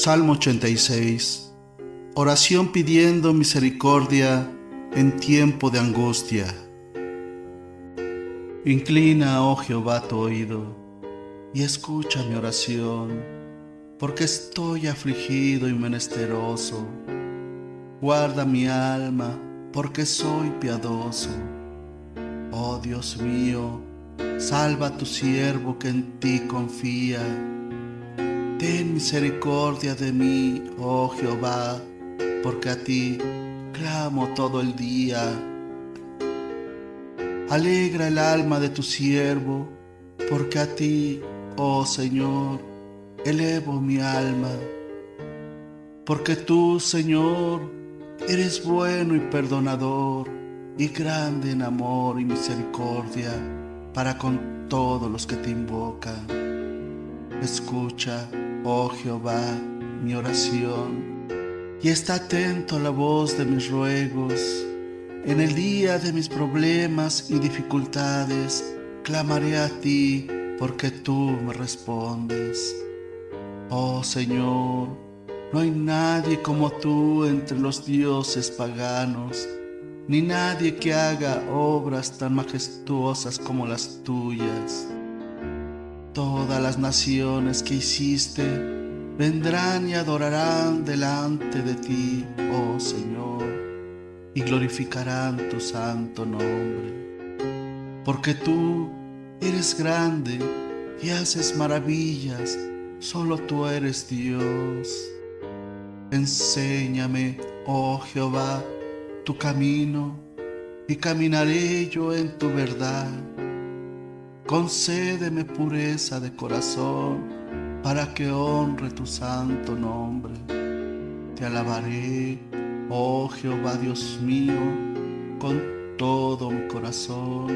Salmo 86. Oración pidiendo misericordia en tiempo de angustia. Inclina, oh Jehová, tu oído y escucha mi oración, porque estoy afligido y menesteroso. Guarda mi alma, porque soy piadoso. Oh Dios mío, salva a tu siervo que en ti confía Ten misericordia de mí, oh Jehová, porque a ti clamo todo el día. Alegra el alma de tu siervo, porque a ti, oh Señor, elevo mi alma. Porque tú, Señor, eres bueno y perdonador, y grande en amor y misericordia para con todos los que te invocan. Escucha, oh Jehová, mi oración, y está atento a la voz de mis ruegos. En el día de mis problemas y dificultades, clamaré a ti porque tú me respondes. Oh Señor, no hay nadie como tú entre los dioses paganos, ni nadie que haga obras tan majestuosas como las tuyas. Todas las naciones que hiciste vendrán y adorarán delante de ti, oh Señor, y glorificarán tu santo nombre. Porque tú eres grande y haces maravillas, solo tú eres Dios. Enséñame, oh Jehová, tu camino, y caminaré yo en tu verdad concédeme pureza de corazón para que honre tu santo nombre. Te alabaré, oh Jehová Dios mío, con todo mi corazón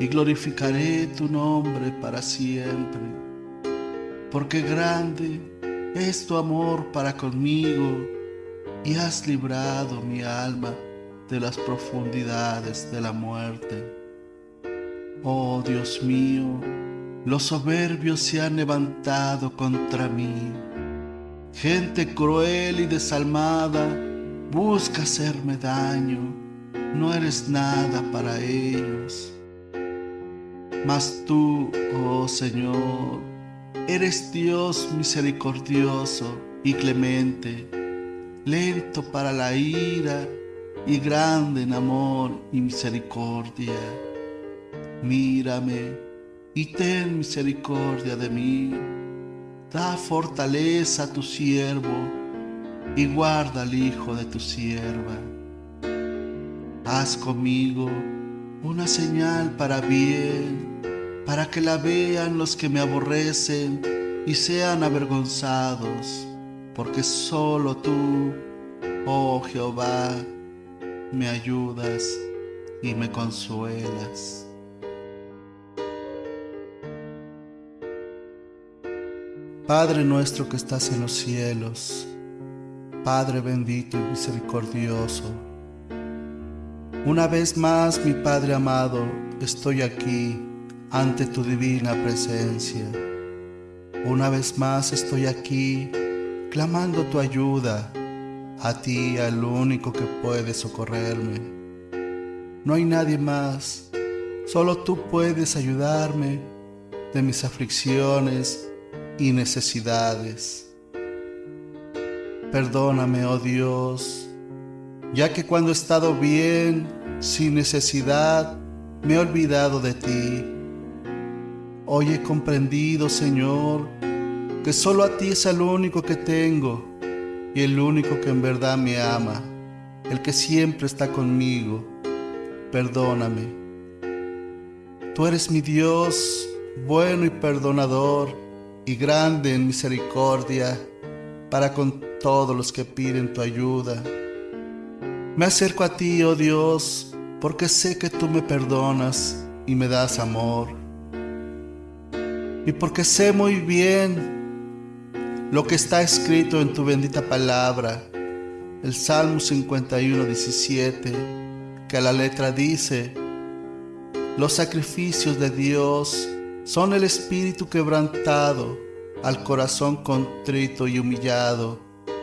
y glorificaré tu nombre para siempre, porque grande es tu amor para conmigo y has librado mi alma de las profundidades de la muerte. Oh Dios mío, los soberbios se han levantado contra mí. Gente cruel y desalmada busca hacerme daño. No eres nada para ellos. Mas tú, oh Señor, eres Dios misericordioso y clemente, lento para la ira y grande en amor y misericordia mírame y ten misericordia de mí. Da fortaleza a tu siervo y guarda al hijo de tu sierva. Haz conmigo una señal para bien, para que la vean los que me aborrecen y sean avergonzados, porque solo tú, oh Jehová, me ayudas y me consuelas. Padre nuestro que estás en los cielos, Padre bendito y misericordioso, una vez más, mi Padre amado, estoy aquí ante tu divina presencia. Una vez más estoy aquí clamando tu ayuda, a ti, al único que puede socorrerme. No hay nadie más, solo tú puedes ayudarme de mis aflicciones y necesidades. Perdóname, oh Dios, ya que cuando he estado bien, sin necesidad, me he olvidado de ti. Hoy he comprendido, Señor, que solo a ti es el único que tengo y el único que en verdad me ama, el que siempre está conmigo. Perdóname. Tú eres mi Dios, bueno y perdonador y grande en misericordia para con todos los que piden tu ayuda. Me acerco a ti, oh Dios, porque sé que tú me perdonas y me das amor. Y porque sé muy bien lo que está escrito en tu bendita palabra, el Salmo 51, 17, que a la letra dice, los sacrificios de Dios son el espíritu quebrantado al corazón contrito y humillado,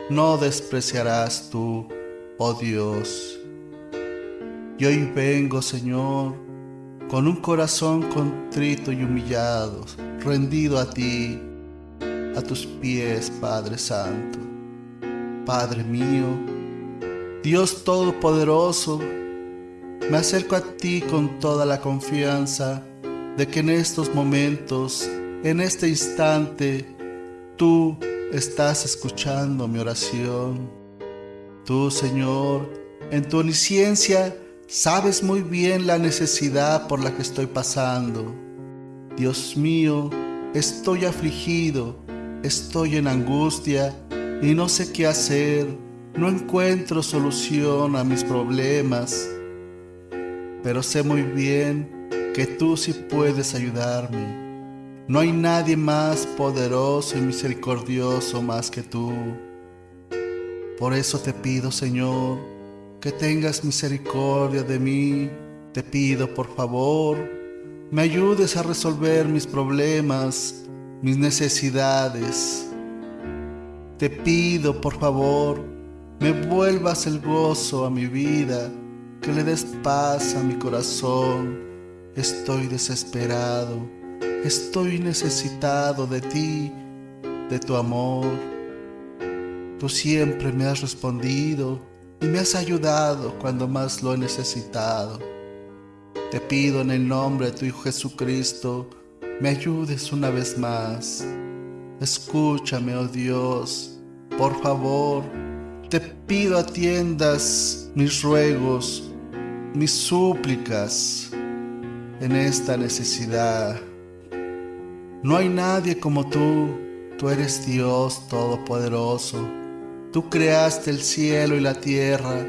no despreciarás tú, oh Dios. Y hoy vengo, Señor, con un corazón contrito y humillado, rendido a ti, a tus pies, Padre Santo. Padre mío, Dios Todopoderoso, me acerco a ti con toda la confianza de que en estos momentos, en este instante, tú estás escuchando mi oración. Tú, Señor, en tu omnisciencia, sabes muy bien la necesidad por la que estoy pasando. Dios mío, estoy afligido, estoy en angustia y no sé qué hacer, no encuentro solución a mis problemas, pero sé muy bien que tú sí puedes ayudarme. No hay nadie más poderoso y misericordioso más que tú. Por eso te pido, Señor, que tengas misericordia de mí. Te pido, por favor, me ayudes a resolver mis problemas, mis necesidades. Te pido, por favor, me vuelvas el gozo a mi vida, que le des paz a mi corazón. Estoy desesperado, estoy necesitado de ti, de tu amor. Tú siempre me has respondido y me has ayudado cuando más lo he necesitado. Te pido en el nombre de tu Hijo Jesucristo, me ayudes una vez más. Escúchame, oh Dios, por favor, te pido atiendas mis ruegos, mis súplicas en esta necesidad. No hay nadie como tú, tú eres Dios Todopoderoso, tú creaste el cielo y la tierra,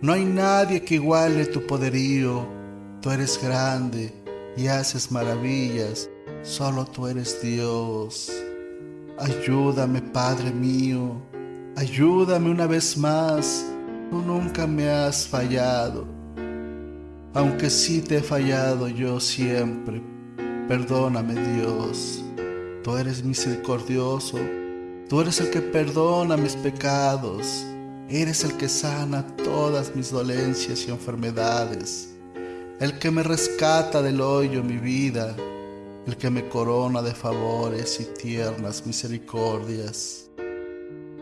no hay nadie que iguale tu poderío, tú eres grande y haces maravillas Solo tú eres Dios. Ayúdame, Padre mío. Ayúdame una vez más. Tú nunca me has fallado. Aunque sí te he fallado yo siempre. Perdóname, Dios. Tú eres misericordioso. Tú eres el que perdona mis pecados. Eres el que sana todas mis dolencias y enfermedades. El que me rescata del hoyo mi vida el que me corona de favores y tiernas misericordias.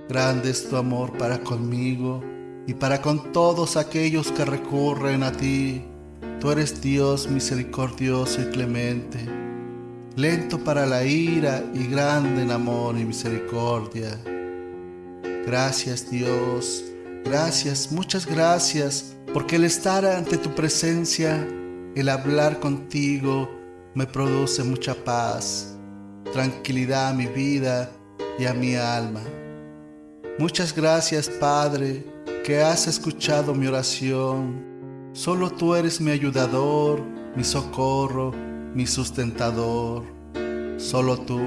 Grande es tu amor para conmigo y para con todos aquellos que recurren a ti. Tú eres Dios misericordioso y clemente, lento para la ira y grande en amor y misericordia. Gracias Dios, gracias, muchas gracias, porque el estar ante tu presencia, el hablar contigo, me produce mucha paz, tranquilidad a mi vida y a mi alma. Muchas gracias, Padre, que has escuchado mi oración. Solo tú eres mi ayudador, mi socorro, mi sustentador. Solo tú,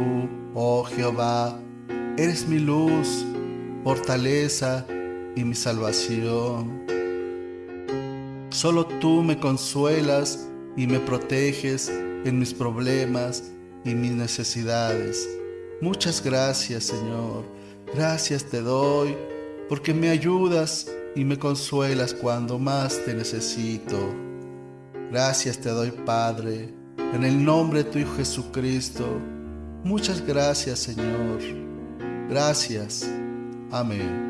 oh Jehová, eres mi luz, fortaleza y mi salvación. Solo tú me consuelas y me proteges en mis problemas y mis necesidades. Muchas gracias, Señor. Gracias te doy porque me ayudas y me consuelas cuando más te necesito. Gracias te doy, Padre, en el nombre de tu Hijo Jesucristo. Muchas gracias, Señor. Gracias. Amén.